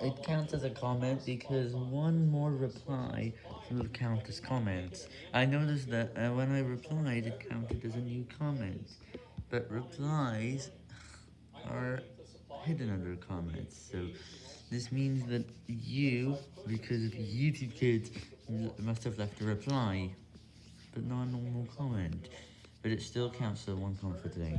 it counts as a comment because one more reply will count as comments. I noticed that uh, when I replied, it counted as a new comment, but replies are hidden under comments, so this means that you, because of YouTube Kids, must have left a reply, but not a normal comment, but it still counts as one comment for today.